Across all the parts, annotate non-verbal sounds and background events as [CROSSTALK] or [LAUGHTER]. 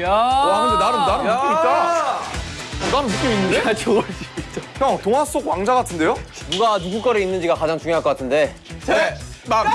야. 와 근데 나름 나름 느낌 있다. 어, 나름 느낌 있는데? 야, 저걸 형 동화 속 왕자 같은데요? 누가 누구 거를 있는지가 가장 중요할 것 같은데. 네. 막.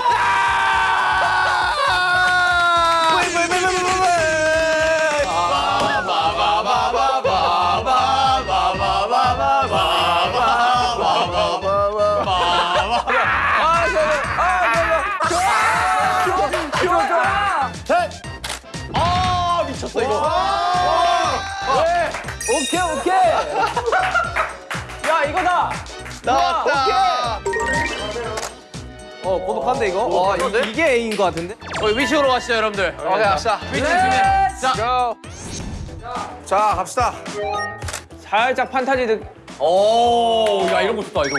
나왔다. 어 고독한데 이거. 와 이, 이게 A인 것 같은데. 어, 위식으로 가시죠, 여러분들. 오케이 갑시다. 위치 준비해. 자, 자 갑시다. 살짝 판타지 느. 오, 야, 이런 거 좋다, 이거.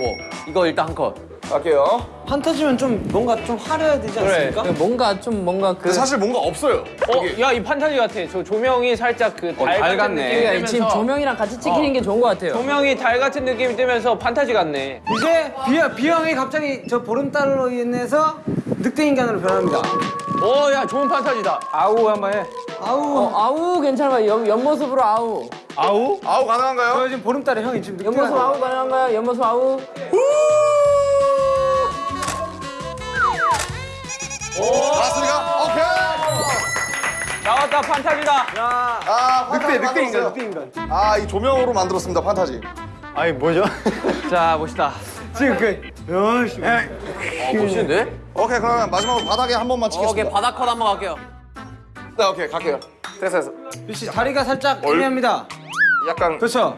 이거 일단 한 컷. 갈게요. 판타지면 좀 뭔가 좀 화려해야 되지 않습니까? 뭔가 좀 뭔가 그. 근데 사실 뭔가 없어요. 어, 야, 이 판타지 같아. 저 조명이 살짝 그 달 같은 같네. 느낌이 그러니까 지금 뜨면서 조명이랑 같이 찍히는 게 좋은 것 같아요. 조명이 달 같은 느낌이 뜨면서 판타지 같네. 이제 비, 비형이 갑자기 저 보름달로 인해서 늑대 인간으로 변합니다. 오, 야, 좋은 판타지다. 아우 한번 해. 아우. 어, 아우 괜찮아. 옆, 옆모습으로 아우. 아우? 아우 가능한가요? 저 지금 보름달에 형이 지금 늑대가 옆모습 아우 가능한가요? 옆모습 아우. 알 았습니까? 오케이. 나왔다, 판타지다. 아 늑대 판타지 늑대 인간 만들었어요. 늑대 인간. 아 이 조명으로 만들었습니다 판타지. 아니 뭐죠? [LAUGHS] 자, 봅시다. 지금 그 열시. 어, 멋있는데? 오케이 그러면 마지막으로 바닥에 한 번만 오케이, 찍겠습니다. 바닥 컷 한 번 갈게요. 네 오케이 갈게요. 됐어 됐어. 씨 다리가 살짝 얼- 애매합니다. 약간 그렇죠.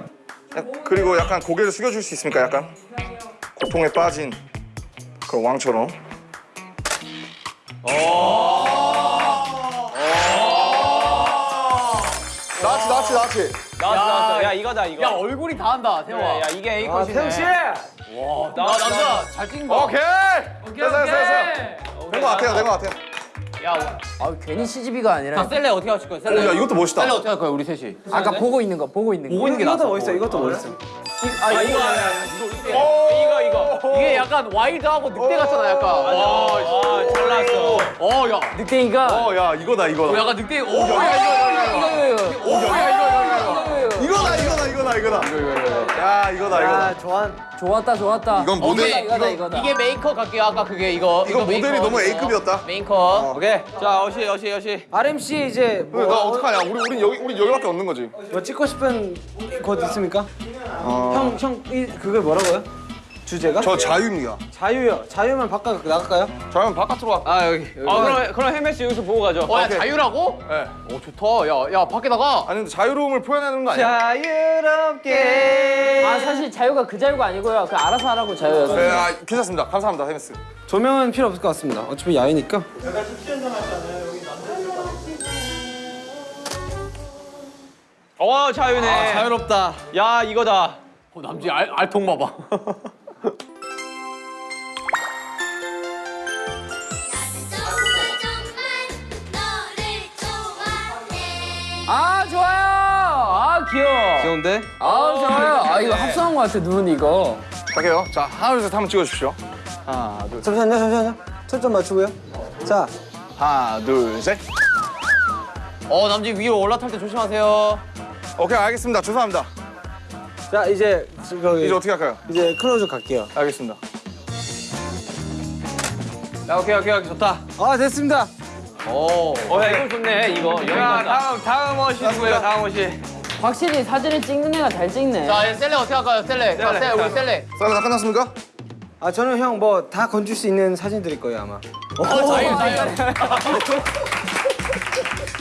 그리고 약간 고개를 숙여줄 수 있습니까? 약간 고통에 빠진 그 왕처럼. 나치 나치 나치. 나왔어, 나왔어. 야, 이거다, 이거. 야, 얼굴이 다 한다, 태형아. 야, 야, 이게 A 아 컷이네. 태형 씨. 와, 나 남자 잘 찍은 거. 오케이. 됐어 됐어 됐어. 된것 같아요 된것 같아요. 야, 아, 괜히 CGV가 아니라. 자, select 어떻게 하실 거예요? select. 오, 야 이것도 멋있다. select 어떻게 할 거예요, 우리 셋이? 아까 보고 있는 거, 보고 있는 거. 보고 있는 게 이것도 낫어. 멋있어. 이것도 멋있어. 아, 이거, 이거, 이거. 이게 약간 와일드하고 늑대 같잖아, 약간. 아, 잘 나왔어. 어, 야. 늑대니까. 어야 이거다 이거다. 약간 늑대. 오, 야, 이거, 이거, 이거, 이거. 야, 이거, 이거, 이거. 이거다 이거다 이거다 이거다. 야 이거다 이거다. 아 좋아. 좋았다, 좋았다. 이건 모델- 이거다, 이거다, 이거- 이거다. 이게 메이커 갈게요, 아까 그게 이거. 이거 모델이 메이커, 너무 이거. A급이었다. 메이커. 오케이. 자, 어시, 어시, 어시. RMC 이제 뭐, 나 어떡하냐? 우리 우리 여기 우리 여기밖에 없는 거지. 뭐 찍고 싶은 곳 있습니까? 형, 형, 이, 그게 뭐라고요? 주제가? 저 자유입니다. 자유요. 자유면 바깥 나갈까요? 자유는 바깥으로 와. 아, 여기. 아, 그럼, 그럼 헬멧 여기서 보고 가죠. 어, 야, 자유라고? 네. 오, 좋다. 야, 야, 밖에 나가. 아니 근데 자유로움을 표현하는 거 아니야? 자유롭게. 아, 사실 자유가 그 자유가 아니고요. 그 알아서 하라고 자유였어요. 네, 아, 괜찮습니다. 감사합니다, 헤메스. 조명은 필요 없을 것 같습니다. 어차피 야외니까. 어, 자유네. 아 자유롭다. 야, 이거다. 어, 남지 알, 알통 봐봐. [LAUGHS] 아, 좋아요. 아, 귀여워. 귀여운데? 아, 좋아요. 아, 이거 합성한 것 같아, 눈 이거. 갈게요. 자, 하나, 둘, 셋 한번 찍어주십시오. 잠시만요, 잠시만요. 초점 맞추고요. 자, 하나, 둘, 셋. 어, 남지 위로 올라탈 때 조심하세요. 오케이, 알겠습니다. 죄송합니다. 자 이제 저기 이제 어떻게 할까요? 이제 close 갈게요. 알겠습니다. 야, 오케이, 오케이, 오케이. 좋다. 아 됐습니다. 오. 어, 야, 이거 좋네, 이거. 간다. 다음, 다음 어시 누구예요? 다음 어시. 확실히 사진을 찍는 애가 잘 찍네. 자, 셀레 어떻게 할까요? 셀레. 자, 셀레, 우리 셀레. 썰다 끝났습니까? 아 저는 형 뭐 다 건질 수 있는 사진 드릴 거예요 아마. 어, 자유, 자유.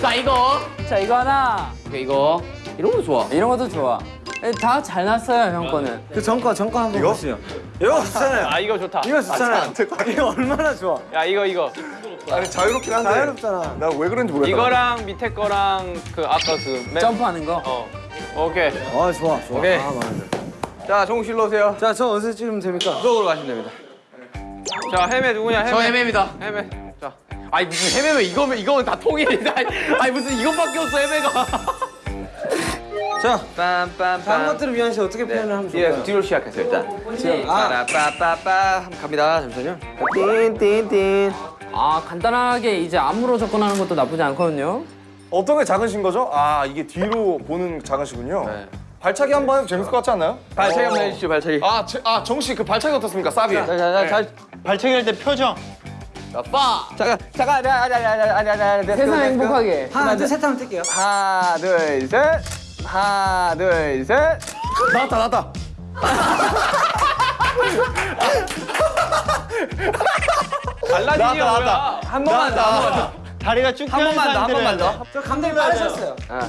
자, 이거. 자, 이거 하나. 오케이, 이거. 이런 것도 좋아. 이런 것도 좋아. 다 잘 났어요, 형 거는. 그 전거 전거 한번 이거? 보시죠. 이거 좋잖아요. 아, 이거 좋다. 이거 좋잖아요. 같아. 이거 얼마나 좋아. 야, 이거, 이거. 아니, 자유롭긴 한데. 자유롭잖아. 나 왜 그런지 모르겠다. 이거랑 밑에 거랑 그 아까 그 맨- 점프하는 거. 어. 오케이. 아 좋아 좋아. 오케이. 아. 자, 정실로 오세요. 자, 저 어디서 찍으면 됩니까? 이쪽으로 가시면 됩니다. 자, 헬멧 누구냐? 헬멧. 저 헤매입니다. 헬멧. 자. 아니 무슨 헤매면 이거면 이거면 다 통일이다. 아니 무슨 이것밖에 없어 헤매가. 자, 빰빰빰. 다음 것들을 위한 시 어떻게 표현을 하면 예, 좋을까요? 뒤로 시작했어요, 일단. 지금 아, 빠빠빠빠. 한번 갑니다. 잠시만요. 띵띵띵. 아 간단하게 이제 안무로 접근하는 것도 나쁘지 않거든요. 어떤 게 작으신 거죠? 아 이게 뒤로 보는 작으시군요. 네. 발차기 한 번 해도 재밌을 것 같지 않나요? 발차기 한 번 해주시죠 발차기. 아, 제, 아 정씨 그 발차기 어떻습니까? 쌉이. 자자자 발차기 할 때 표정. 잠깐 잠깐 아니 아니 아니 아니 아니 아니 세상 행복하게. 하나, 둘, 셋 하면 뜰게요. 하나 둘 셋. 하나 둘 셋. 나왔다 나왔다. 알라딘이 나왔다, 뭐야? 한 번만 더. 한 번만 더. 다리가 쭉 한 번만 더. 한 번만 더. 저 감독님 빠르셨어요. 어.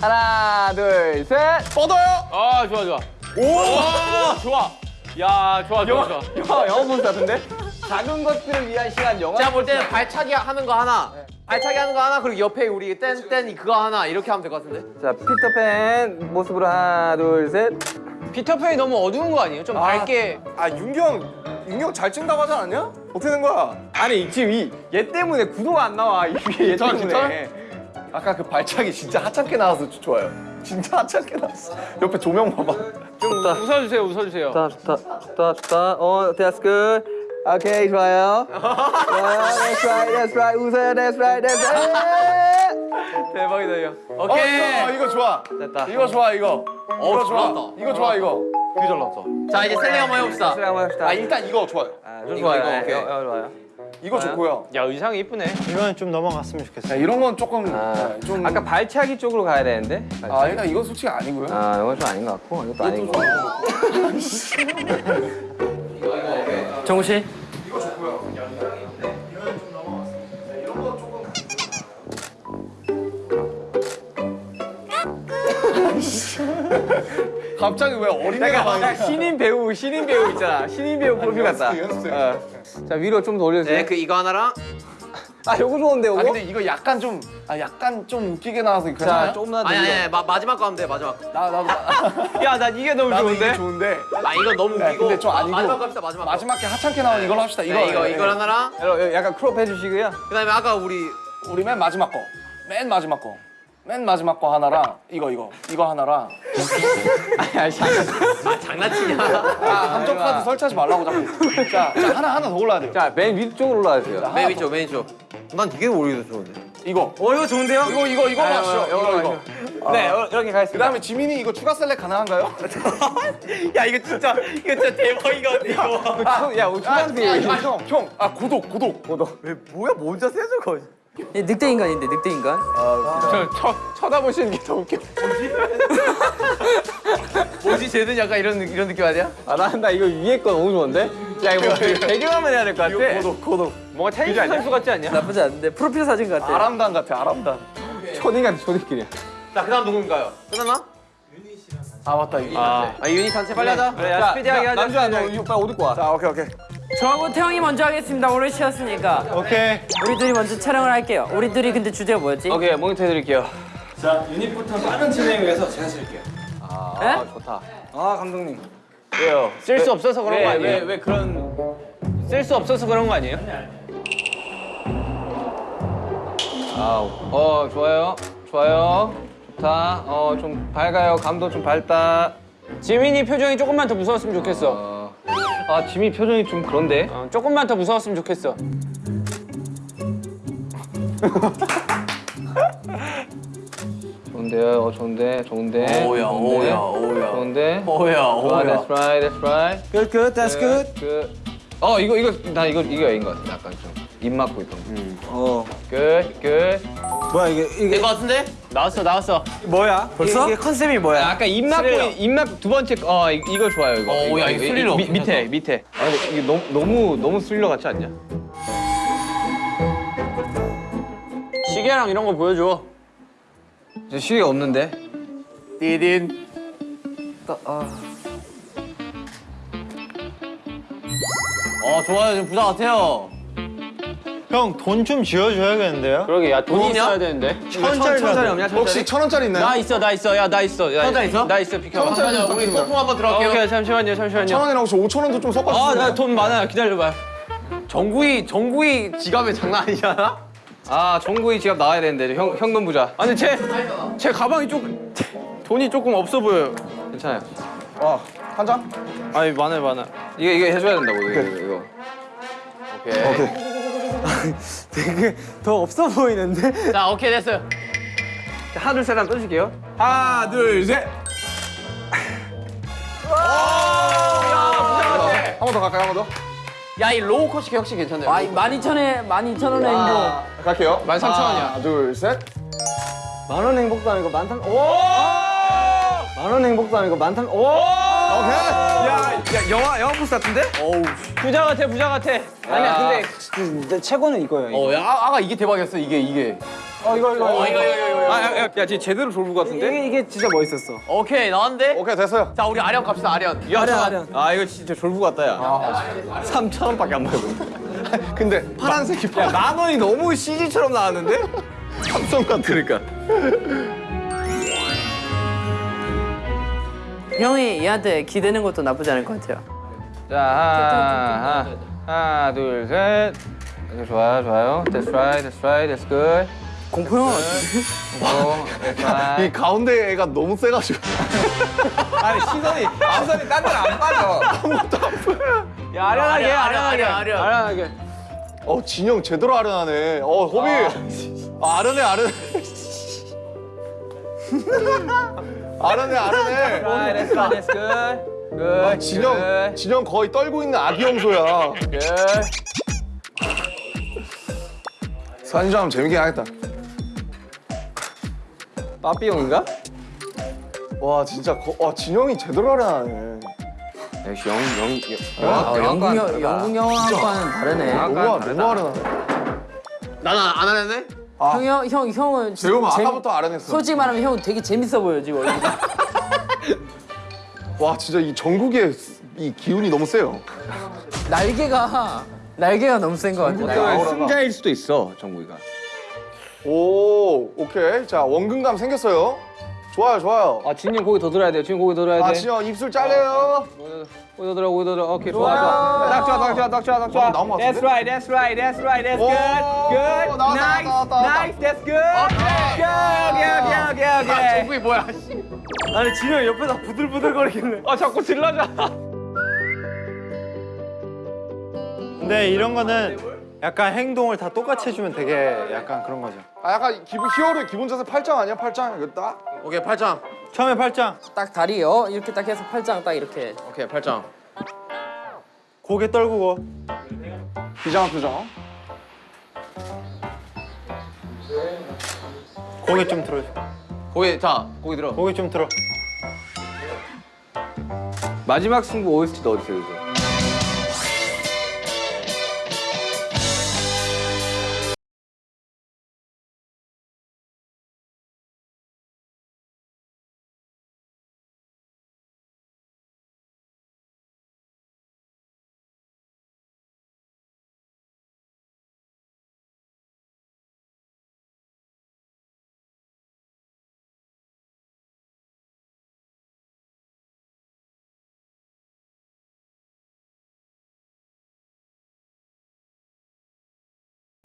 하나 둘 셋. 뻗어요. 아 좋아 좋아. 오 좋아. 야 좋아 좋아 좋아. 영화 영화 본것 같은데? 작은 것들을 위한 시간 영화. 제가 볼 때는 발차기 하는 거 하나, 발차기 하는 거 하나, 그리고 옆에 우리 땐땐 그거 하나 이렇게 하면 될 것 같은데? 자 피터팬 모습으로 하나 둘 셋. 피터팬이 너무 어두운 거 아니에요? 좀 밝게. 아 윤경 윤경 잘 찍는다고 하지 않았냐? 어떻게 된 거야? 아니 지금 이 얘 때문에 구도가 안 나와 이 위에 얘 때문에. 아까 그 발차기 진짜 하찮게 나와서 좋아요. 진짜 하찮게 나왔어. 옆에 조명 봐봐. 좀 웃어주세요 웃어주세요. 좋다 좋다 좋다 좋다. 어 good. 오케이 좋아요. That's right that's right 웃어요 that's right that's right. [LAUGHS] 대박이다 이거. 오케이. 어, 이거 좋아. 됐다. 이거 좋아 이거. 이거 좋아. 잘났다. 이거 좋아 이거. 되게 잘 나왔어. 자, 이제 셀링 한번 해봅시다. 그래 한번 합시다. 아 일단 이거 좋아요. 아, 좀 이거, 좋아요. 이거, 네, 오케이. 이거, 이거 좋아요. 이거 좋고요. 야 의상이 이쁘네. 이거는 좀 넘어갔으면 좋겠어요. 자, 이런 건 조금 아, 네, 좀 아까 발차기 쪽으로 가야 되는데. 아 일단 이거 솔직히 아니고요. 아 이건 좀 아닌 것 같고 이것도 아닌 것 같고. 정우 씨. 갑자기 왜 어린애가 막 신인 배우 신인 배우 있잖아. 신인 배우 프로필 같다. 연습생. 어. 자 위로 좀 더 올려주세요. 네, 그 이거 하나랑 아 요거 좋은데 요거? 아 근데 이거 약간 좀 아 약간 좀 웃기게 나와서 이거 자 괜찮아요? 조금만 더 아니 아니, 위로. 아니 마, 마지막 거 하면 돼 마지막 거. 나 나도 [LAUGHS] 야, 난 이게 너무 나도 좋은데? 이게 좋은데 아 이거 너무 네, 웃기고 근데 좀 마- 아니고. 마지막 거 합시다 마지막 거. 마지막에 하찮게 나온 이걸로 합시다. 이거 네, 이거 네, 이걸 네. 하나랑 여러분, 약간 crop 해주시고요. 그 다음에 아까 우리 우리 맨 마지막 거. 맨 마지막 거. 맨 마지막 거 하나랑 이거 이거 이거 하나랑 아 장난치냐? 아 함정 카드 설치하지 말라고 자꾸. 자, 자 하나 하나 더 골라야 돼요. 자, 맨 위쪽으로 올라가세요. 맨 위쪽 맨 위쪽. 난 되게 오히려 좋은데. 이거 어, 이거 좋은데요? 이거 이거 이거 아, 하시죠. 이거, 이거 이거, 이거. 네, 어, 이렇게 가겠습니다. 그 다음에 지민이 이거 추가 셀렉 가능한가요? [LAUGHS] 야, 이거 진짜, 이거 진짜 대박이거든, 이거. 아, 야, 우리 초등학생이. 아, 형, 형. 아 구독 구독. 뭐야, 뭔자 세죠, 거지? 늑대 인간인데 늑대 인간. 저, 쳐, 쳐다보시는 게더 웃겨. 뭐지 쟤는 약간 이런 느- 이런 느낌 아니야? 아, 나, 나 이거 위에 거 너무 좋은데? 야, 이거 뭐 [LAUGHS] 배경화면 해야 될 것 같아. 구독 구독. 뭔가 테니스 선수 같지 않냐? 나쁘지 않은데 프로필 사진 같아. 아람단 같아 아람단. 초딩 같아, 초딩끼리. 자 그다음 누군가요? 끝났나? 아 맞다 이거. 아, 아 유닛 단체 빨리 하자. 그래, 야, 스피디하게 하자. 남주야, 너 이거 빨리 옷 입고 와. 자 오케이 오케이. 저하고 태영이 먼저 하겠습니다. 오래 쉬었으니까. 오케이. 우리 둘이 먼저 촬영을 할게요. 우리 둘이 근데 주제가 뭐였지? 오케이, 모니터 해드릴게요. 자, 유닛부터 빠른 진행을 위해서 제가 쓸게요. 아, 에? 좋다. 아, 감독님. 왜요? 쓸 수 없어서 그런 거 왜, 아니에요? 왜, 왜 그런. 쓸 수 없어서 그런 거 아니에요? 아, 어, 좋아요. 좋아요. 좋다. 어, 좀 밝아요. 감도 좀 밝다. 지민이 표정이 조금만 더 무서웠으면 좋겠어. 어. 아, 지미 표정이 좀 그런데? 어, 조금만 더 무서웠으면 좋겠어. [LAUGHS] 좋은데요. 어, 좋은데. 좋은데. 오야, 좋은데. 오야, 오야. 좋은데. 오야 좋아, that's right, that's right. Good, good, that's good. 그, 어, 이거, 이거, 나 이거, 이거 A인 것 같아. 약간 좀. 입 막고 있던 거. 어. 끝, 끝. 뭐야, 이게, 이게 될것 같은데? 나왔어 나왔어. 뭐야? 벌써? 이게 컨셉이 뭐야? 아까 입 막고. 입 막고 두 번째, 거, 어, 이, 이거 좋아요, 이거. 어, 야, 이거 스릴러. 미, 밑에, 밑에. 아, 근데 이게 너무, 너무, 너무 스릴러 같지 않냐? 시계랑 이런 거 보여줘. 저 시계가 없는데. 디딘. 어 좋아요 지금 부자 같아요. 형, 돈 좀 지어줘야겠는데요? 그러게 야 돈이 돈이야? 있어야 되는데. 천짜리 천짜리 없냐, 천짜리? 혹시 천 원짜리 있나요? 나 있어 나 있어 야 나 있어. 야, 천원 있어? 나 있어 비켜. 잠깐만요 우리 소품 한번 어, 들어갈게요. 오케이 잠시만요 천 잠시만요. 원이랑 혹시 오천 원도 좀 섞어주세요. 아나 돈 많아요 기다려봐. 정구이 정구이 지갑에 장난 아니잖아. 아, 정구이 지갑 나와야 되는데, 형, 현금 부자. 아니 제 제 가방이 조금 돈이 조금 없어 보여요. 괜찮아요. 어, 한 장? 아니 많아요 많아. 이거, 이거 해줘야 된다고, 이거, 이거. 이거. 오케이. [LAUGHS] 되게 더 없어 보이는데? 자 오케이 됐어요. 하나 둘셋 하면 떠줄게요. 하나, 둘, 셋. 한 번 더 갈까요? 한 번 더? 야 이 low 컷이 역시 괜찮네요. 아, 12,000에 12,000원의 행복. 갈게요. 13,000원이야. 하나, 둘, 셋. 만원 행복도 아니고 만탄. 오! 만원 행복도 아니고 만탄. 오! 오케이. 야, 야 영화 영화 포스터 같은데? 부자 같아 부자 같아. 아니야, 근데 그, 내 최고는 이거예요. 이거. 어, 야, 아, 아까 이게 대박이었어. 이게 이게. 어, 이거 이거. 어, 이거 이거 이거. 이거. 아, 야, 야, 야, 지금 제대로 졸부 같은데? 이게 이게 진짜 멋있었어. 오케이 나왔는데. 오케이, 됐어요. 자 우리 아련 갑시다 아련. 아련 아련. 아, 이거 진짜 졸부 같다, 야. 3천 원밖에 안 받고. [LAUGHS] 근데 파란색이 야, 만 원이 너무 CG처럼 나왔는데? 삼성 같아. 그러니까. 형이 얘한테 기대는 것도 나쁘지 않을 것 같아요. 자, 하나, 하나, 둘, 셋. 좋아요, 좋아요. That's right, that's right, that's good. 공포 영화 right. 이 가운데 애가 너무 세가지고. [LAUGHS] 아니 시선이 시선이 딴 데로 안 빠져. 야 아련하게 아련하게 아련. 아련하게. 어, 진영 제대로 아련하네. 어, 호비. 아, 아련해, 아련해. [LAUGHS] 아련해. Right, that's good, that's good. Good. 아, 진영, 진영 거의 떨고 있는 아기 염소야. Good. 사진 좀 재밌게 하겠다. 빠삐용인가? 와, 진짜, 거, 와, 진영이 제대로 아련하네. 역시 영, 영, 아, 영국, 영- 다르다. 영국 영화과는 다르네. 영화- 너무, 약간 너무 아련하네. 나는 안 하는 데? 형이 형, 형, 형은 재용 아까부터 아련했어. 솔직히 말하면 형 되게 재밌어 보여 지금. [LAUGHS] 와, 진짜 이 전국의 이 기운이 너무 세요. 날개가 날개가 너무 센 것 같아. 날개. 아우라가. 승자일 수도 있어 정국이가. 오, 오케이. 자, 원근감 생겼어요. 좋아요, 좋아요. 아 진영 고기 더 들어야 돼. 지금 고기 더 들어야 아, 돼. 진영 입술 잘려요. 고 기더 들어, 고기 더 들어. 오케이 좋아, 좋아. 딱 좋아, 딱 좋아, 딱 좋아, 딱 좋아. 어? That's right, that's right, that's right, that's 오, good, good, nice, nice, that's good. 오케이, 오케이, 오케이, 오케이, 오케이. 정국이 뭐야? 아니 진영 옆에서 부들부들 거리길래. 아 자꾸 질러줘. 근데 이런 거는 약간 행동을 다 똑같이 해주면 되게 약간 그런 거죠. 아, 약간 기본 히어로의 기본 자세 팔짱 아니야? 팔짱. 이거 딱. 오케이 팔짱. 처음에 팔짱, 딱 다리 어 이렇게 딱 해서 팔짱 딱 이렇게. 오케이 팔짱. 고개 떨구고. 비장한 표정. 고개 좀 들어줘. 고기 자 고기 들어. 고개 좀 들어. 마지막 승부 OST 넣어주세요. 이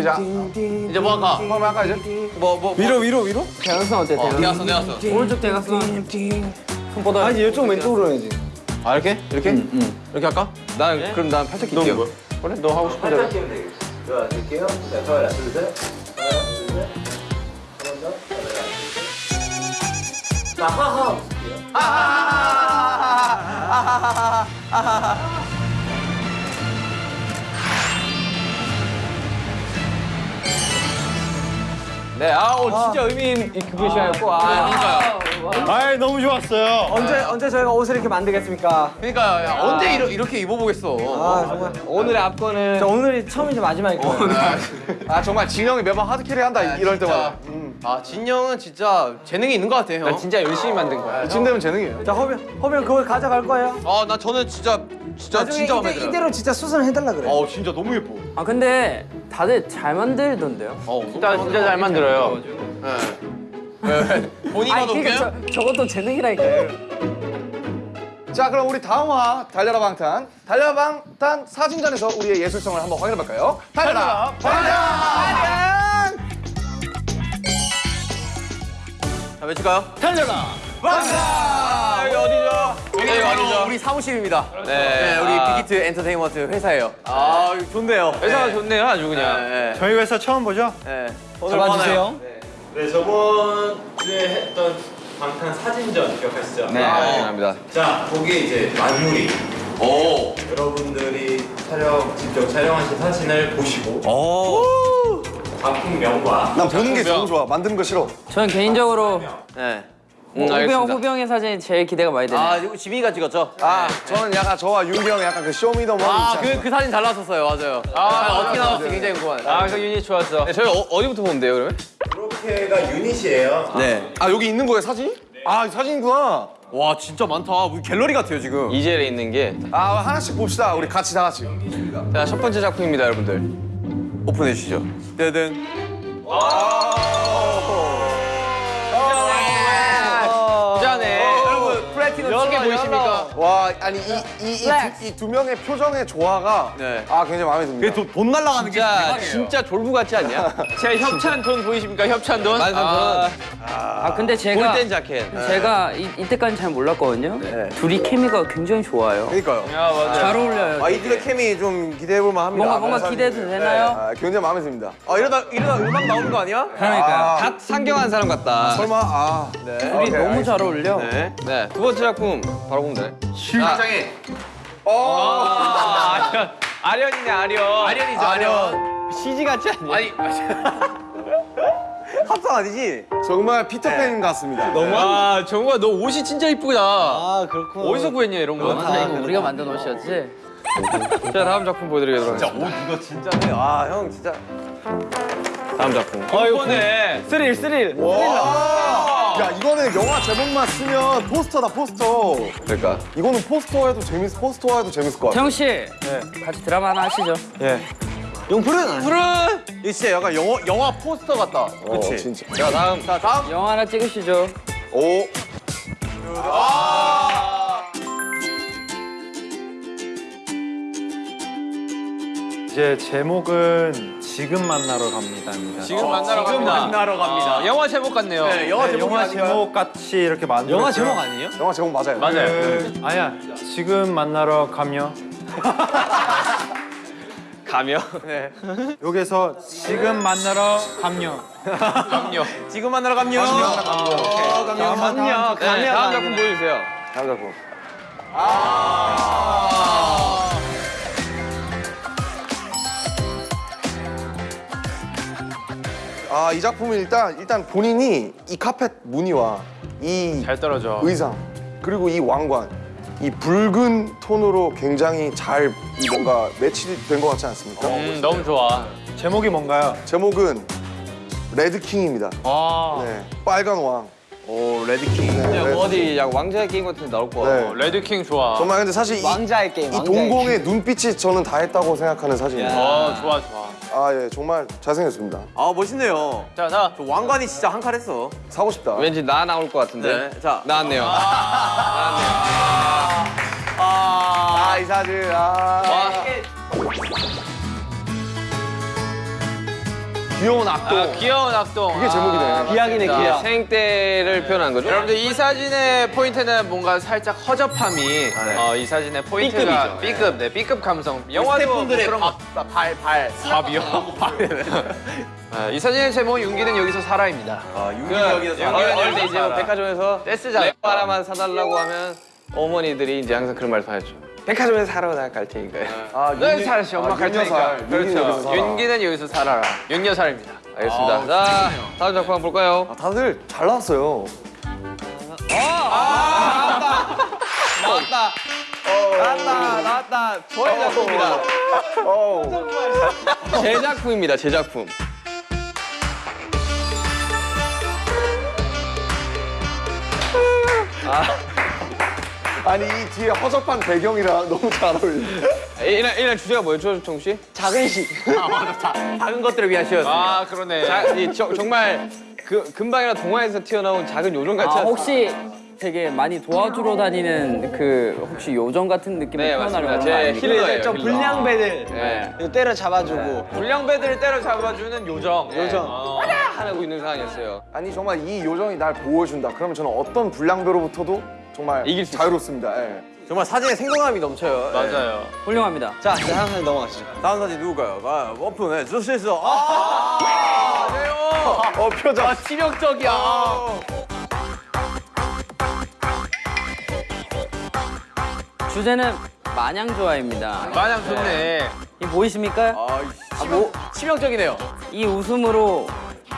거. 이제 뭐 할까? 처음에 아까 이제 뭐 뭐. 위로 위로 위로? 대각선 어때? 어 대각선. 내왔어. 오른쪽 대각선. 손보다. 아니 이쪽 왼쪽으로 해야지. 아 이렇게 이렇게 이렇게 할까? 난 그럼 난 팔짝 낄게요. 그래 너 하고 싶은 대로. 네, 아우 진짜 의미 있는 그분 시간이었고. 아, 그러니까요. 아이 너무 좋았어요. 언제 언제 저희가 옷을 이렇게 만들겠습니까? 그러니까 야, 언제 이러, 이렇게 입어보겠어. 아 정말. 오늘의 압권은 저 오늘이 처음이자 마지막일 거예요. 아 정말 진영이 매번 하드캐리 한다 이럴 때마다. 음. 아 진영은 진짜 재능이 있는 것 같아 형. 난 진짜 열심히 만든 거야. 이쯤 되면 재능이에요. 자 허면 허면 그걸 가져갈 거예요. 아나 저는 진짜 진짜 진짜 마음에 이대. 이대로 진짜 수선을 해달라 그래. 어 진짜 너무 예뻐. 아 근데 다들 잘 만들던데요? 어 진짜 진짜 잘 만들어요. 네. 네. 본인이 아니 봐도 그러니까? 저, 저것도 재능이라니까요. 자 그럼 우리 다음화 달려라 방탄 달려라 방탄 사진전에서 우리의 예술성을 한번 확인해 볼까요? 달려라 방탄! 자 외칠까요? 달려라. 아, 여기 어디죠? 여기 어디죠? 우리 사무실입니다. 네, 우리 빅히트 엔터테인먼트 회사예요. 아 좋네요. 회사가 좋네요, 아주 그냥. 네, 저희 회사 처음 보죠? 네. 잡아주세요. 네 저번 주에 했던 방탄 사진전 기억하시죠? 네, 감사합니다. 자 거기에 이제 만물이 오 여러분들이 촬영 직접 촬영하신 사진을 보시고 작품명과 난 보는 게 너무 좋아. 만드는 거 싫어. 저는 개인적으로 네. 음, 호병 호병의 사진이 제일 기대가 많이 되네요. 아 이거 지민이가 찍었죠? 아, 저는 약간 저와 윤기 약간 그 쇼미더머니 않습니까? 아그 그 사진 잘 나왔었어요 맞아요 아 어떻게 나왔을지 굉장히 궁금하네 아 그 유닛 좋았어. 네, 저희 어, 어디부터 보면 돼요, 그러면? 이렇게가 유닛이에요 네. 아, 여기 있는 거예요, 사진이? 아, 이 사진이구나. 와 진짜 많다 우리 갤러리 같아요 지금 이젤에 있는 게. 아, 하나씩 봅시다. 우리 같이 다 같이. 자, 첫 번째 작품입니다, 여러분들. 오픈해 주시죠. 떼든 부자네 보이십니까? 와, 아니 이이이 두 명의 표정의 조화가 네. 아, 굉장히 마음에 듭니다. 돈 날라가는 진짜, 진짜 졸부 같지 않냐? [LAUGHS] 제 협찬 돈 보이십니까? 협찬 돈? 만삼천 아, 원. 아 근데 제가 골덴 자켓. 제가 이, 이때까지 잘 몰랐거든요. 둘이 케미가 굉장히 좋아요. 그러니까요. 야 맞아. 잘 어울려요. 아, 이들의 케미 좀 기대해 볼 만 합니다. 뭔가 뭔가 기대도 되나요? 아, 굉장히 마음에 듭니다. 아 이러다 이러다 음악 나오는 거 아니야? 그러니까요. 아, 갓 상경한 사람 같다. 설마 아, 네. 둘이 너무 잘 어울려. 네 네, 두 번째 작품 바로 보면 되네. 실장에 아, 아련. 아련이네 아련. 아련이죠 아련 CG 같지 않냐? 아니 [LAUGHS] 합성 아니지? 정말 피터팬 같습니다. 너무 와 정우야 너 옷이 진짜 이쁘다. 아 그렇구나. 어디서 구했냐 이런 거? 아, 우리가 만든 옷이었지? 자, 다음 작품 보여드리도록 하겠습니다. 이거 진짜네 아 형 진짜 다음 작품. 어 이거네. 스릴 스릴. 야, 이거는 영화 제목만 쓰면 포스터다, 포스터. 그러니까. 이거는 포스터 해도 재밌, 포스터 해도 재밌을 것 같아. 태영 씨, 같이 드라마 하나 하시죠. 용풀은 푸른 이거 진짜 약간 영화 영화 포스터 같다 그렇지. 진짜. 자, 다음. 자 다음 영화 하나 찍으시죠. 오. 이제 제목은 지금 만나러 갑니다입니다 지금 만나러 갑니다. 만나러 갑니다. 아, 영화 제목 같네요. 네, 영화 네, 제목이 영화? 제목 같이 이렇게 만들었어요 영화 제목 아니에요? 영화 제목 맞아요. 맞아요. 그, 아니야 지금 만나러 가며 [LAUGHS] 가며. 여기서 지금 만나러 가며 그럼요. [LAUGHS] 지금 만나러 갑니다. 아, 가면 네, 다음 작품 보여주세요. 다음 작품. 아, 이 작품은 일단 일단 본인이 이 카펫 무늬와 이 잘 떨어져. 의상 그리고 이 왕관 이 붉은 톤으로 굉장히 잘이 뭔가 매치된 것 같지 않습니까? 음 너무 좋아. 제목이 뭔가요? 제목은 Red King입니다. 아. 네, 빨간 왕. 오 Red King. 네, 그냥 Red- 어디 약 왕좌의 게임 같은 데 나올 거 같아. 네. Red King 좋아. 정말 근데 사실 이, 왕좌의 게임. 이 동공의 눈빛이 저는 다 했다고 생각하는 사진입니다. 어 좋아 좋아. 아, 예, 정말 잘생겼습니다. 아 멋있네요. 자 자. 저 왕관이 진짜 한 건 했어. 사고 싶다. 왠지 나 나올 것 같은데. 네. 자. 나왔네요. 아, 이 사진. 아. 귀여운 악동. 아, 귀여운 악동. 그게 제목이네. 기약이네 자, 기약. 생때를 표현한 거죠? 여러분들 이 사진의 포인트는 뭔가 살짝 허접함이 어, 이 사진의 포인트가 B급이죠. B급, 네 B급 감성. 영화도 뭐 스태프분들의 그런 거. 발, 발. 밥이요? [LAUGHS] 아, 이 사진의 제목 윤기는 여기서 살아입니다. 아, 윤기 그 여기서 살아. 때 이제 뭐 백화점에서. 레고 하나만 사달라고 하면 어머니들이 이제 항상 그런 말씀하셨죠. 백화점에서 사러 나갈 테니까요. 아, 네, 윤리- 살았지. 엄마 아, 갈 테니까. 그렇죠. 윤기는 여기서 살아라. 윤여살입니다. 알겠습니다. 자, 다음 작품 한번 볼까요? 아, 다들 잘 나왔어요. 나왔다. 나왔다. 나왔다. 저의 작품입니다. 어우. 제 작품입니다. 제 작품. 아 니, 이 뒤에 허접한 배경이랑 너무 잘 어울려. 이날 이날 주제가 뭐였죠, 정 씨? 작은 시. [LAUGHS] 작은 것들을 위한 시였습니다. 아 그러네. 자, 이, 저, 정말 그 금방이나 동화에서 튀어나온 작은 요정 같지 아 않습니까? 혹시 되게 많이 도와주러 다니는 그 혹시 요정 같은 느낌을 네, 표현하려고. 하는 거제 아닙니까? 힐러예요. 좀 힐러. 불량배들 네. 때려 잡아주고. 불량배들을 때려 잡아주는 요정. 요정. 어. 하고 있는 상황이었어요. 아니, 정말 이 요정이 날 보호해준다. 그러면 저는 어떤 불량배로부터도 정말 이길 수 자유롭습니다. 예. 정말 사진에 생동감이 넘쳐요. 네. 맞아요. 훌륭합니다. 자 이제 다음 사진 넘어가시죠. 다음 사진 누굴까요? 아, 오픈해 주실 수. 아, 어 표정. 아, 치명적이야. 주제는 마냥 좋아입니다. 마냥 좋네. 이 보이십니까? 아, 뭐 치명적이네요. 이 웃음으로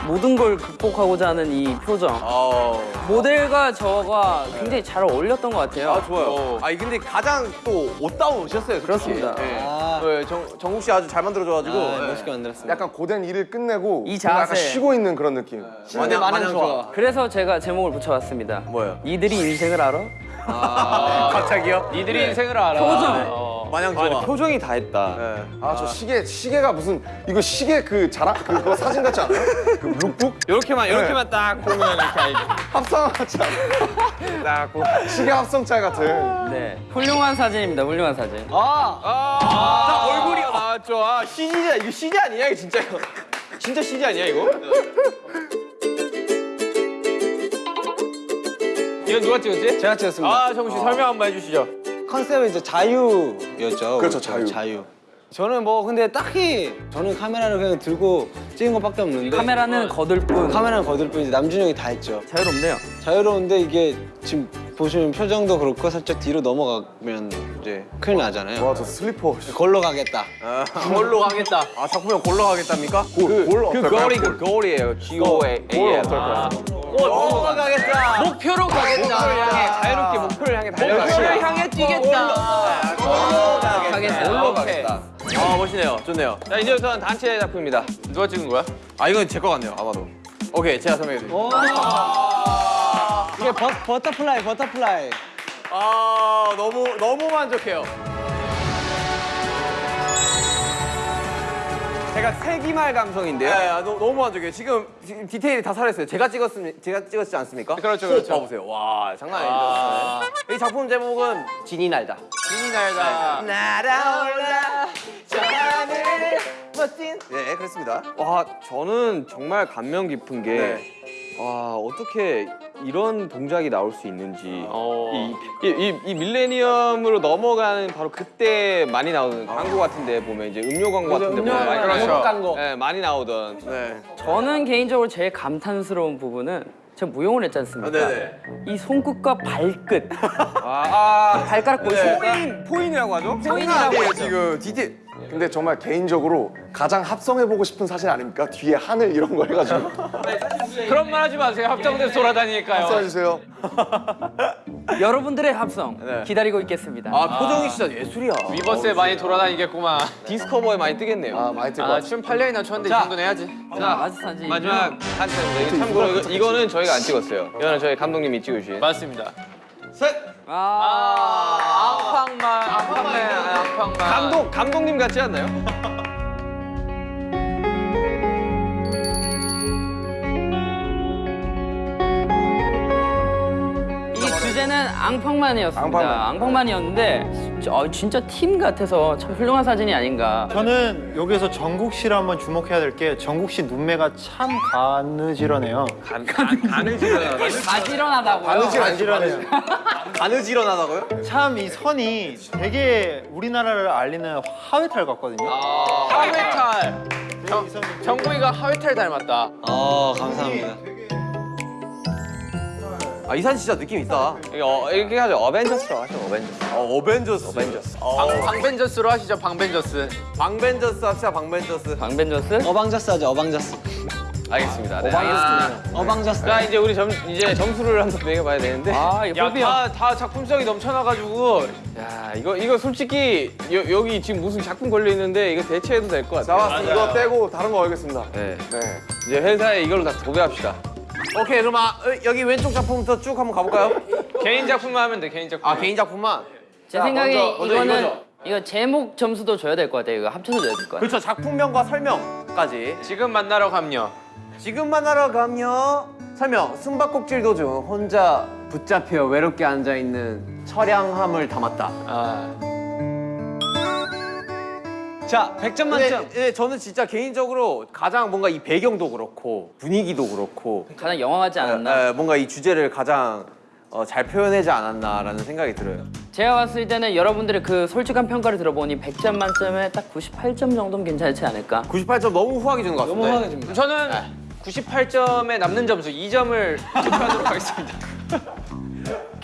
모든 걸 극복하고자 하는 이 표정. 아, 모델과 저가 굉장히 잘 어울렸던 것 같아요. 아 좋아요. 아니 근데 가장 또 옷다우셨어요. 그렇습니다. 네. 아. 네, 정, 정국 씨 아주 잘 만들어줘가지고. 아, 네. 멋있게 만들었습니다. 약간 고된 일을 끝내고 이 뭔가 약간 자세. 쉬고 있는 그런 느낌. 마냥 마냥 좋아. 그래서 제가 제목을 붙여봤습니다. 뭐예요? 이들이 인생을 알아? 갑자기요? 니들이 인생을 알아. 표정. 어. 마냥 좋아. 표정이 다 했다. 네. 아저 시계 시계가 무슨 이거 시계 그 자랑 그거 사진 같지 않아요? 그 룩북 이렇게만 이렇게만 딱 보면 이렇게 알죠. 합성 같지 않아요? 딱그 시계 합성짤 같은. 네. 훌륭한 사진입니다. 훌륭한 사진. 아, 얼굴이 아 좋아. CG야 이거 CG 아니야 이거 진짜 이거. 진짜 CG 아니야 이거? 이건 누가 찍었지? 제가 찍었습니다. 아 정국 씨 설명 한번 해주시죠. 컨셉은 이제 자유였죠. 그렇죠, 자유. 자유. 저는 뭐 근데 딱히 저는 카메라를 그냥 들고 찍은 것밖에 없는데 카메라는 거들 뿐. 카메라는 거들 뿐이지 남준형이 다 했죠. 자유롭네요. 자유로운데 이게 지금 보시면 표정도 그렇고 살짝 뒤로 넘어가면 이제 큰일 나잖아요. 와 저 슬리퍼. 걸로 가겠다. 아, 골로 가겠다. 아 작품명 골로 가겠답니까? 골, 골그 어떨까요? 골이 그 골이에요. G O A 골 M. 어떨까요? 골로 가겠다. 목표로 가겠다. 목표를 향해 자유롭게 목표를 향해 달려가겠다. 목표를 향해 뛰겠다. 골로 가겠다. 골로 가겠다. 아 멋있네요. 좋네요. 자 이제부터는 단체 작품입니다. 누가 찍은 거야? 아 이건 제 거 같네요. 아마도. 오케이 제가 설명해 드릴게요. 이게 버, butterfly butterfly. 아 너무 너무 만족해요. 제가 세기말 감성인데요. 네, 아, 너무, 너무 만족해요. 지금, 지금 디테일이 다 살았어요. 제가 찍었습니 제가 찍었지 않습니까? 그렇죠, 그렇죠. 봐보세요. 와 장난 아니죠. 네. 이 작품 제목은 진이 날다. 신이 날다. 날아올라 저 하늘 멋진. 네 그렇습니다. 와 저는 정말 감명 깊은 게 네. 와 어떻게 이런 동작이 나올 수 있는지 어. 이, 이, 이, 이 밀레니엄으로 넘어가는 바로 그때 많이 나오는 광고 같은데 보면 이제 음료 광고 같은데 보면 많이 그렇죠. 광고. 네, 많이 나오던 네. 저는 개인적으로 제일 감탄스러운 부분은 제가 무용을 했지 않습니까? 아, 네네. 이 손끝과 발끝. 아, 발가락 보이시죠? pointe pointe이라고 하죠? pointe이라고 하죠. 지금 디테일. 근데 정말 개인적으로 가장 합성해보고 싶은 사진 아닙니까? 뒤에 하늘 이런 거 해가지고 그런 말 하지 마세요. 합성돼서 돌아다니니까요. 합성해주세요. [LAUGHS] 여러분들의 합성 네. 기다리고 있겠습니다. 아 표정이 진짜 예술이야. 위버스에 많이 돌아다니겠구만. 디스커버에 많이 뜨겠네요. 아 많이 뜰것 아. 춤 8년이나 췄는데 이 자. 정도는 해야지. 자, 마지. 마지막 단체입니다. 이거 참고로 이거, 이거는 저희가 안 찍었어요. 이거는 저희 감독님이 찍으신. 맞습니다. 아, 아, 앙팡만, 앙팡만, 앙팡만. 감독 감독님 같지 않나요? 주제는 앙팡만이었습니다. 앙팡만. 앙팡만이었는데 저, 진짜 팀 같아서 참 훌륭한 사진이 아닌가. 저는 여기서 정국 씨를 한번 주목해야 될 게 정국 씨 눈매가 참 가느지러네요. 간, 간, 지르나. [LAUGHS] 가지런하다고요. 가느지러네요. [LAUGHS] 가느지런하다고요? 참 이 선이 되게 우리나라를 알리는 하회탈 같거든요. 하회탈. 정, 정국이가 하회탈 닮았다. 어 감사합니다. 아이 사진 진짜 느낌 있다. 어, 이렇게 하죠. 어벤져스라고 하죠. 어벤져스. 어 어벤져스. 어벤져스. 방, 방벤저스로 하시죠, 방벤저스. 방벤져스 합시다 방벤져스. 방벤저스? 어방저스 하죠. 어방저스. 알겠습니다. 네. 어방저스. 자, 이제 우리 점, 이제 점수를 한번 매겨봐야 되는데. 아, 이거 야, 뽀비야. 다, 다 작품성이 넘쳐나가지고. 야, 이거, 이거 솔직히 여, 여기 지금 무슨 작품 걸려 있는데 이거 대체해도 될 것 같아요. 나왔어. 이거 빼고 다른 거 하겠습니다. 네. 네. 이제 회사에 이걸로 다 도배합시다. 오케이 그럼 아, 어, 여기 왼쪽 작품부터 쭉 한번 가볼까요? 개인 작품만 하면 돼, 개인 작품. 아 개인 작품만. 제 생각에 먼저, 먼저 이거는 이거죠. 이거 제목 점수도 줘야 될 것 같아요. 이거 합쳐서 줘야 될 것 같아요. 그렇죠 작품명과 설명까지. 지금 만나러 감요. 지금 만나러 가며 설명 숨바꼭질 도중 혼자 붙잡혀 외롭게 앉아 있는 처량함을 담았다. 아, 자, 100점 근데, 만점. 예, 저는 진짜 개인적으로 가장 뭔가 이 배경도 그렇고 분위기도 그렇고 가장 영화 같지 않았나? 예, 예, 뭔가 이 주제를 가장 어, 잘 표현하지 않았나라는 생각이 들어요. 제가 봤을 때는 여러분들의 그 솔직한 평가를 들어보니 100점 만점에 딱 98점 정도면 괜찮지 않을까? 98점 너무 후하게 주는 것 같은데. 너무 화가 집니다. 저는 98점에 남는 점수 2점을 투표하도록 하겠습니다. [LAUGHS]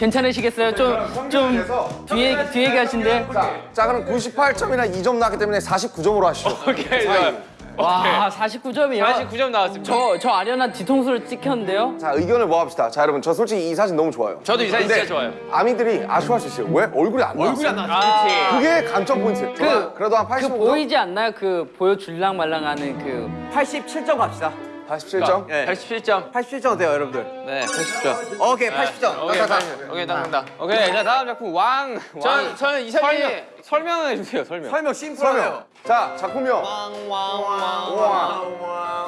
괜찮으시겠어요? 좀, 좀 뒤에, 뒤에 가신데? 자 그럼 98점이나 2점 나왔기 때문에 49점으로 하시죠. [LAUGHS] 오케이, 좋아요. 와, 49점이요? 49점 나왔습니다. 저, 저 아련한 뒤통수를 찍혔는데요? 자 의견을 모아봅시다. 자 여러분 저 솔직히 이 사진 너무 좋아요. 저도 이 사진 근데 진짜 좋아요. 아미들이 아쉬워할 수 있어요. 왜? 얼굴이 안 나왔어. 얼굴이 안 아, 그렇지. 그게 감점 포인트예요. 그- 그래도 한그 85점? 보이지 않나요? 그 보여줄랑 말랑 하는 그 87점 갑시다. 87점? 네. 87점. 87점 어때요, 여러분들? 네, 80점. 오케이, 80점. 오케이, 딱, 오케이, 딱 간다. 오케이, 자 다음 작품 왕. 전 저는 이 사진 설명, 설명해 주세요, 설명. 설명 심플하네요. 자 작품명. 왕.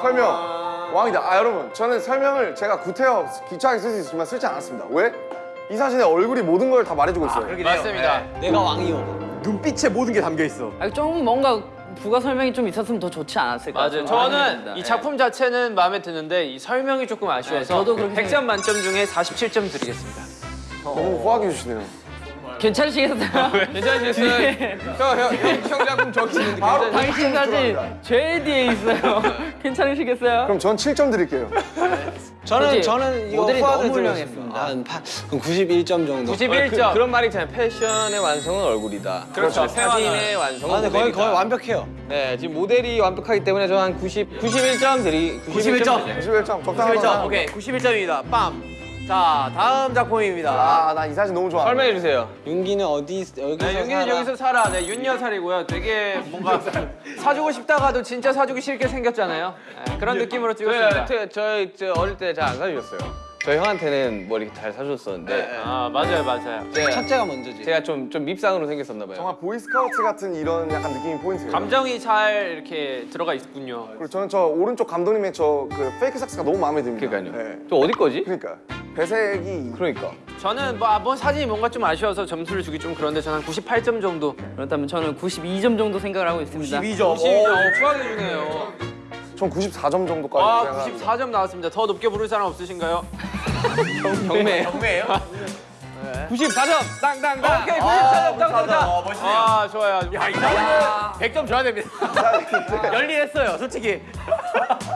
설명. 왕이다. 아 여러분 저는 설명을 제가 구태여 기초하게 쓸 수 있지만 쓰지 않았습니다. 왜? 이 사진에 얼굴이 모든 걸 다 말해주고 있어요. 맞습니다. 내가 왕이요. 눈빛에 모든 게 담겨 있어. 아, 좀 뭔가 부가 설명이 좀 있었으면 더 좋지 않았을까? 맞아요. 저는 이 작품 자체는 마음에 드는데 이 설명이 조금 아쉬워서 네, 저도 그렇게 100점 만점 중에 47점 드리겠습니다. 너무 후하게 해주시네요. 괜찮으시겠어요? 괜찮으시겠어요? 형, 형, 형 작품 저기 있는데 괜찮으세요? 당신 사진 제일 뒤에 있어요. [LAUGHS] 괜찮으시겠어요? 그럼 전 7점 드릴게요. 저는? 저는 이거 모델이 너무 파- 그럼 91점 정도. 91점. 그, 런 말이 있잖아요. 패션의 완성은 얼굴이다. 그렇죠. 사진의 완성은 아, 근데 거의. 거의 완벽해요. 네, 지금 모델이 완벽하기 때문에 저는 한 90, 91점 드리. 91점. 91점 적당한 91점. 오케이, 91점입니다. 빰. 자, 다음 작품입니다. 아나 이 사진 너무 좋아. 설명해 주세요. 윤기는 어디 있- 여기서 네, 살아? 여기서 살아. 네, 윤여살이고요. 되게 뭔가 [LAUGHS] 사주고 싶다가도 진짜 사주기 싫게 생겼잖아요. 네, 그런 느낌으로 찍었습니다. 저희, 저희 저 어릴 때 잘 안 사주셨어요. 저희 형한테는 뭐 이렇게 잘 사줬었는데 아 맞아요, 맞아요. 제가, 첫째가 먼저지. 제가 좀, 좀 밉상으로 생겼었나 봐요. 정말 보이스카우트 같은 이런 약간 느낌이 포인트예요. 감정이 잘 이렇게 들어가 있군요. 그리고 저는 저 오른쪽 감독님의 저 그 페이크 삭스가 너무 마음에 듭니다. 그러니까요. 네. 저 어디 거지? 그러니까 배색이 그러니까. 저는 뭐, 아, 뭐 사진이 뭔가 좀 아쉬워서 점수를 주기 좀 그런데 저는 한 98점 정도. 그렇다면 저는 92점 정도 생각을 하고 있습니다. 92점. 92점. 어, 후하게 주네요. 전 94점 정도까지 아, 생각합니다. 94점 나왔습니다. 더 높게 부를 사람 없으신가요? 경매. 경매예요? 94점! 땅땅땅! 오케이, 94점 딱 어, 보자. 멋있네요. 아, 좋아요. 야, 이 사람은 100점 줘야 됩니다. [LAUGHS] 열일했어요, 솔직히.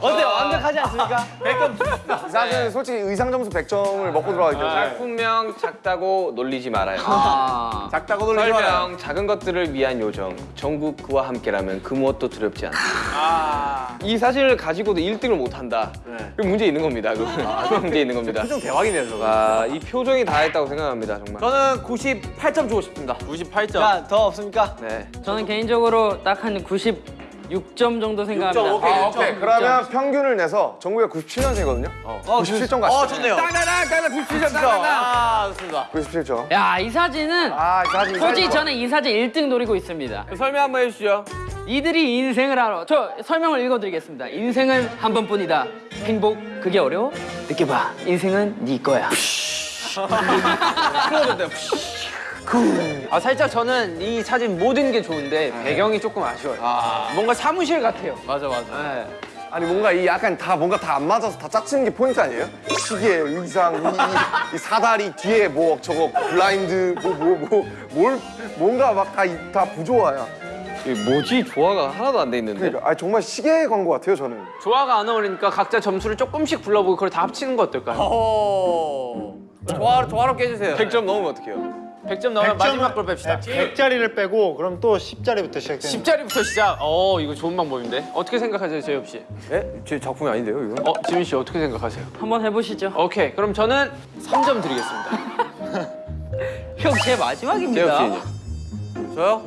어때요? 완벽하지 않습니까? 100점 줍시다. 이 사진은 솔직히 의상 점수 100점을 먹고 들어가기 때문에 작품명 작다고 놀리지 말아요. 아, 작다고 놀리지 마요. 설명 작은 것들을 위한 요정 전국 그와 함께라면 그 무엇도 두렵지 않다. 아. 이 사진을 가지고도 1등을 못한다. 그럼 문제 있는 겁니다. 그건 [LAUGHS] 문제 있는 겁니다. 표정 대박이네요, 저거. 와, 이 표정이 다 했다고 생각합니다, 정말. 저는 98점 주고 싶습니다. 98점. 자, 더 없습니까? 네. 저는 개인적으로 딱 한 96점 정도 생각합니다. 오케이. 아, 오케이. 그러면 평균을 내서 정국이가 97년생이거든요. 어, 97점 가시죠. 어, 좋네요. 땅땅땅 97점 아, 좋습니다. 97점. 야, 이 사진은 아, 이 사진. 이 솔직히 사진. 저는 이 사진 1등 노리고 있습니다. 설명 한번 해 주시죠. 이들이 인생을 알아. 저 설명을 읽어드리겠습니다. 인생은 한 번뿐이다. 행복 그게 어려워? 느껴봐. 인생은 네 거야. [LAUGHS] 아, 살짝 저는 이 사진 모든 게 좋은데 배경이 조금 아쉬워요. 뭔가 사무실 같아요. 맞아, 맞아. 네. 아니 뭔가 이 약간 다 뭔가 다 안 맞아서 다 짝치는 게 포인트 아니에요? 시계, 의상, 이, 이, 이 사다리 뒤에 뭐 저거 블라인드 뭐 뭐 뭐 뭘 뭔가 막 다 다 부조화야. 이 뭐지? 조화가 하나도 안 돼 있는데. 그러니까 아니 정말 시계 광고 같아요 저는. 조화가 안 어울리니까 각자 점수를 조금씩 불러보고 그걸 다 합치는 거 어떨까요? 오. 조화, 조화롭게 해주세요. 100점 넘으면 어떡해요? 100점 넣으면 마지막 걸 뺍시다. 100자리를 빼고 그럼 또 10자리부터 시작되는 10자리부터 시작. 어, 이거 좋은 방법인데. 어떻게 생각하세요, 제이홉 씨? 예? 제 작품이 아닌데요, 이거? 어, 지민 씨 어떻게 생각하세요? 한번 해보시죠. 오케이, 그럼 저는 3점 드리겠습니다. [LAUGHS] 형, 제 마지막입니다. 제이홉 씨는요? 저요?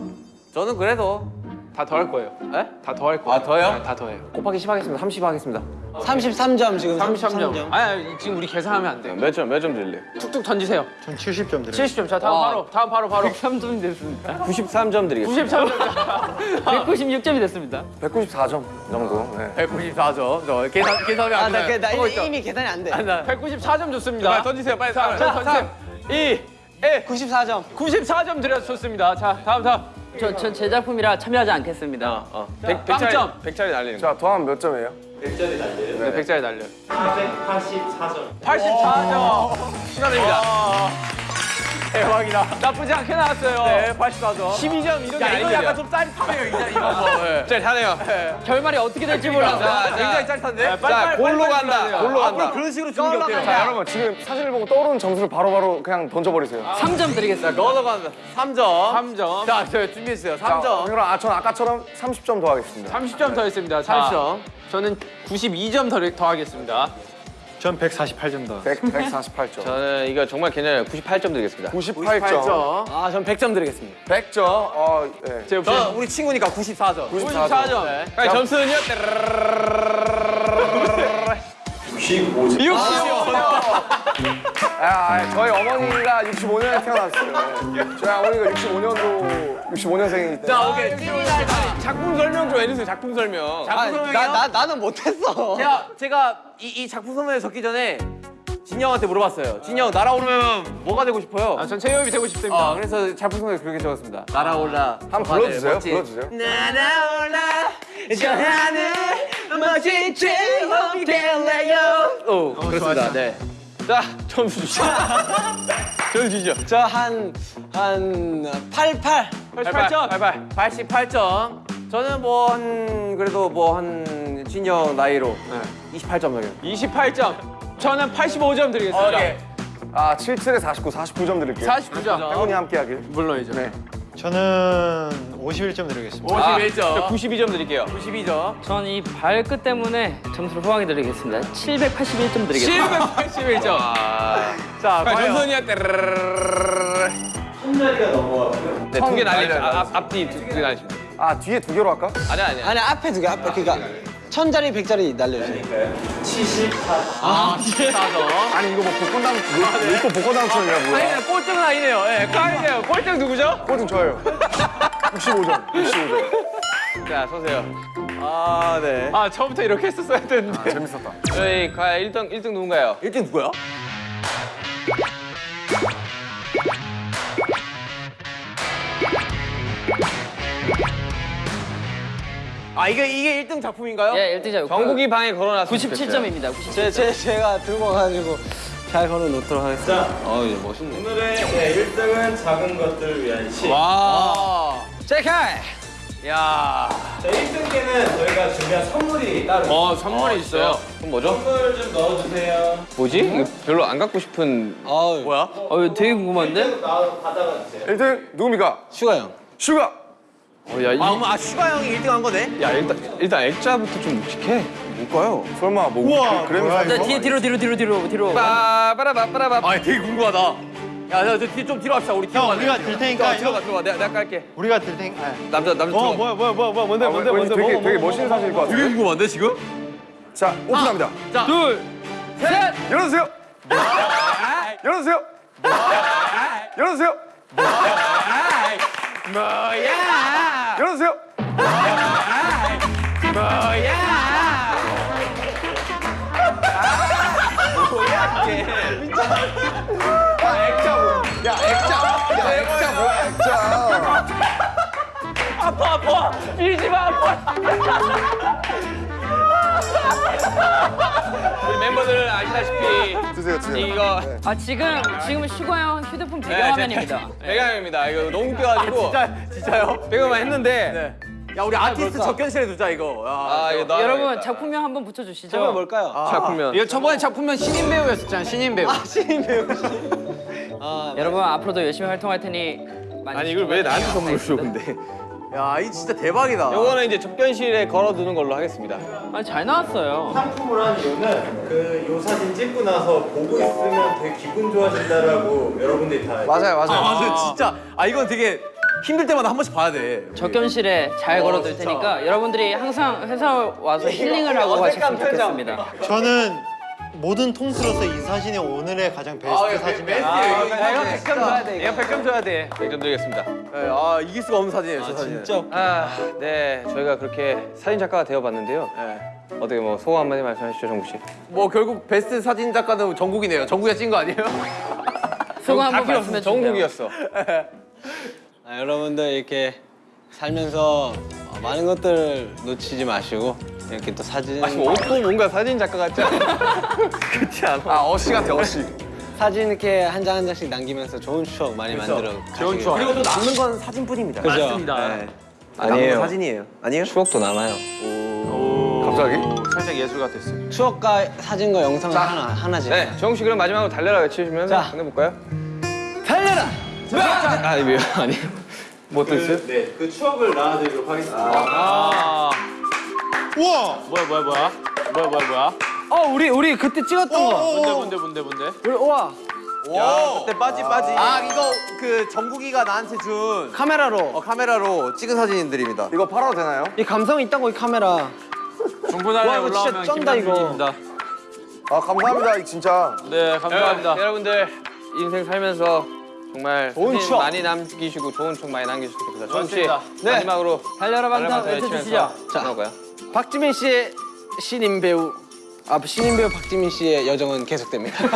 저는 그래도 다 더 할 거예요. 에? 다 더 할 거예요. 아, 더요? 네, 다 더해요. 곱하기 10 하겠습니다. 30 하겠습니다. 33점 지금 33점. 33점. 아니, 아니, 지금 우리 계산하면 안 돼요. 몇 점, 몇 점 드릴래요? 툭툭 던지세요. 전 70점 드려요. 70점. 자, 다음 와. 바로. 다음 바로 바로. 103점이 됐습니다. 93점 드리겠습니다. 93점. 196점이 [LAUGHS] 됐습니다. 194점 정도. 네. 194점. 저 계산, 계산이 아, 안 나, 돼. 그, 나 이미, 이미 계산이 안 돼. 194점 좋습니다. 빨리 던지세요, 빨리. 자, 자, 던지세요. 2, 1. 94점. 94점 드려 좋습니다. 자, 다음 다음. 저, 전제 작품이라 참여하지 않겠습니다. 어, 어. 100, 빵점. 100짜리, 100짜리 날리는 거. 자 더하면 몇 점이에요? 네, 100짜리 날려. 484점. 84점. 축하드립니다. 대박이다. 나쁘지 않게 나왔어요. 네, 84점. 12점 이런 게 야, 이거. 약간 좀 짜릿하네요, 이제 이거 뭐. 네. 짜릿하네요. 결말이 어떻게 될지 몰라서. 자, 굉장히 짜릿한데? 자, 골로 간다. 골로 앞으로 간다. 그런 식으로 주는 게 어때요? 자 여러분 지금 사진을 보고 떠오르는 점수를 바로바로 그냥 던져버리세요. 3점 드리겠습니다. 넣어 간다. 3점. 3점. 자, 저 준비했어요. 자, 3점. 그럼 아, 전 아까처럼 30점 더 하겠습니다. 30점 더 했습니다. 자, 30점. 저는 92점 더, 더 하겠습니다. 전 148점 더. 100, 148점. 저는 이거 정말 괜찮아요. 98점 드리겠습니다. 98점. 98점. 아, 전 100점 드리겠습니다. 100점. 어, 예. 제 저 우리 친구니까 94점. 94점. 네. 자, 점수는요? 65점. 아, 아, 저희 어머니가 65년에 태어났어요. 저희 어머니가 65년도 65년생이기 때문에. 자, 오케이. 작품 설명 좀 해주세요. 작품 설명. 작품 설명이요? 나, 나, 나는 못했어. 제가, 제가 이, 이 작품 설명에 적기 전에 진영한테 물어봤어요. 진영, 날아오르면 뭐가 되고 싶어요? 아, 전 최유업이 되고 싶습니다. 어, 그래서 작품 설명에 그렇게 적었습니다. 날아올라. 한번 불러주세요. 불러주세요. 날아올라 저 하늘 멋진 제목이 될래요. 오, 그렇습니다. 네. 자, 점수 주시죠. [LAUGHS] 점수 주시죠. 저 한, 한 88. 88점. 88. 88점. 저는 뭐 한 그래도 뭐 한 진영 나이로 28점 정도. 28점. 저는 85점 드리겠습니다. 오케이. 아, 77에 49, 49점 드릴게요. 49점. 행운이 함께 하길. 물론이죠. 네. 저는 51점 드리겠습니다. 아, 51점. 저 92점 드릴게요. 92점. 전 이 발끝 때문에 점수를 후하게 드리겠습니다. 781점 드리겠습니다. 781점. 아. 자, 자, 과연 점수는요? 손자리가 넘어갔고요. 네, 두개 날리죠. 아, 앞, 앞뒤 두개 날리십니다. 아, 뒤에 두 개로 할까? 아니, 아니. 아니, 앞에 두 개, 앞에. 그니까, 천짜리, 백짜리 날려주세요. 아니, 이거 뭐 복권 당, 로또 복권 당첨이야, 뭐야. 아니, 꼴등은 아니네요. 예, 꽝이네요. 꼴등 누구죠? 꼴등 저예요. 65점, 65점. 자, 서세요. 아, 네. 아, 처음부터 이렇게 했었어야 되는데. 재밌었다. 저희 과연 1등, 1등 누군가요? 1등 누구야? 아, 이게 이게 1등 작품인가요? 예, 1등자 정국이 방에 걸어놨습니다. 97점입니다. 97점. 제, 제, 제가 들고 와가지고 잘 걸어 놓도록 하겠습니다. 어, 이제 멋있네. 오늘의 네, 1등은 작은 것들을 위한 시. 와. 제카이! 야. 자, 1등께는 저희가 준비한 선물이 따로 있어요. 어, 선물이 있어요. 그럼 뭐죠? 선물을 좀 넣어주세요. 뭐지? 이거 별로 안 갖고 싶은 아우, 뭐야? 어, 이거 되게 궁금한데? 나 받아가 주세요. 1등 누굽니까? 슈가 형. 슈가! 어, 야, 이, 아, 엄마, 아, 슈가 형이 1등 한 거네? 야, 일단 일단 액자부터 좀 묵직해. 뭘까요? 설마 뭐 우와, 그램 뭐야? 네, 뒤에 뒤로 뒤로 뒤로 뒤로 뒤로. 빠바라바빠라바. 아, 되게 궁금하다. 야, 야, 저좀 뒤로 합시다. 우리 뒤로 형. 우리가 들 테니까. 야, 들어가 들어가. 내가 내가 깔게. 우리가 들 테니까. 아, 남자 남자 어. 뭐야, 뭐야, 뭐야, 뭐야, 뭔데, 아, 뭔데, 뭔데, 되게, 뭐, 되게 뭐, 멋있는 사실일 것 되게 같아요. 궁금한데, 지금? 자, 오픈합니다. 자, 둘, 셋! 열어주세요. 열어주세요. 열어주세요. 뭐야? 열어주세요. 야, 액자. 야, 액자 뭐야, 액자. 아파 아파. 밀지 마 아파. 우리 멤버들 아시다시피 드세요, 드세요. 이거 아, 지금, 지금 슈가 형 휴대폰 네, 배경화면입니다. 제- 배경입니다. 이거 너무 웃겨가지고 진짜, 진짜요? 배경만 했는데. 네. 야, 우리 아티스트 접견실에 두자, 이거. 야, 아 이거 나 여러분, 작품명 한번 붙여주시죠. 저건 뭘까요? 작품명. 이거 저번에 작품명 신인 배우였었잖아, 신인 배우. 신인 배우. 아, 여러분, 앞으로도 열심히 활동할 테니. 많이 아니 이걸 왜 나한테 선물을 줘. 근데? 야, 이 진짜 대박이다. 요거는 이제 접견실에 걸어두는 걸로 하겠습니다. 아니, 잘 나왔어요. 상품을 한 이유는 그 요 사진 찍고 나서 보고 있으면 되게 기분 좋아진다라고 여러분들이 다 맞아요, 맞아요. 아, 맞아, 진짜. 아, 이건 되게 힘들 때마다 한 번씩 봐야 돼. 적견실에 잘 걸어둘 테니까 여러분들이 항상 회사 와서 힐링을 하고 가셨으면 좋겠습니다. 저는 모든 통틀어서 이 사진이 오늘의 가장 베스트 사진이에요. 아, 이거 100점 줘야 돼. 이거 100점 줘야 돼. 100점 드리겠습니다. 네, 아, 이길 수가 없는 사진이에요, 저 사진. 진짜. 아, 네. 저희가 그렇게 사진 작가가 되어봤는데요. 네. 어떻게 뭐 소감 한마디 말씀하시죠, 정국 씨. 뭐 결국 베스트 사진 작가는 정국이네요. 정국이가 찐 거 아니에요? [LAUGHS] 수고 한번 말씀해. 주세요. 정국이었어. [LAUGHS] 아, 여러분들 이렇게 살면서 어, 많은 것들을 놓치지 마시고 이렇게 또 사진 아, 지금 옷도 뭔가 사진 작가 같지 않아? [LAUGHS] 그렇지 않아? 아, 어시 같아, 어시. 사진 이렇게 한 장 한 장씩 남기면서 좋은 추억 많이 만들어 좋은 추억. 그리고 또 남는 건 사진뿐입니다. 그죠? 맞습니다. 네. 아니에요. 건 사진이에요. 아니에요? 추억도 남아요. 갑자기? 살짝 예술 같았어요. 추억과 사진과 영상을 하나 하나씩 네, 정욱 씨 그럼 마지막으로 달려라 외치시면 자. 끝내볼까요? 달려라 아, 이거 아니. 뭐또 있어요? 네, 그 추억을 나눠드리도록 하겠습니다. 아. 우와. 뭐야 뭐야 뭐야? 뭐야 뭐야 뭐야? 어 우리 우리 그때 찍었던 거 뭔데 뭔데 뭔데 뭔데? 우리 우와 야, 그때 빠지 빠지. 아, 이거 그 정국이가 나한테 준 카메라로 어, 카메라로 찍은 사진들입니다. 이거 팔아도 되나요? 이 감성 있다고 이 카메라 진짜 올라오면. 김남준입니다. 아 감사합니다 이 진짜 네 감사합니다. 여러분들 인생 살면서 정말 좋은 추억. 많이 남기시고 좋은 추억 많이 남기시고 좋겠습니다. 정욱 씨 맞습니다. 네. 마지막으로 달려라 외쳐주시죠 외치면서 자. 끝나고요. 박지민 씨의 신인 배우 아 신인 배우 박지민 씨의 여정은 계속됩니다 [LAUGHS]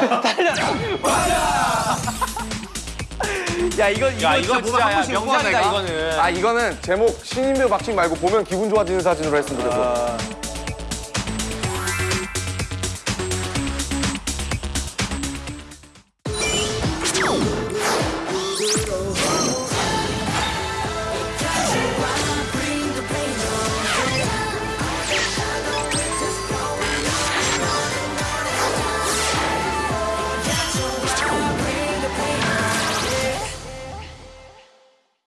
야, 이거 이거, 야 이거 진짜 한 번씩 명작이다. 이거는. 아 이거는 제목 신인 배우 박칭 말고 보면 기분 좋아지는 사진으로 했으면 좋겠어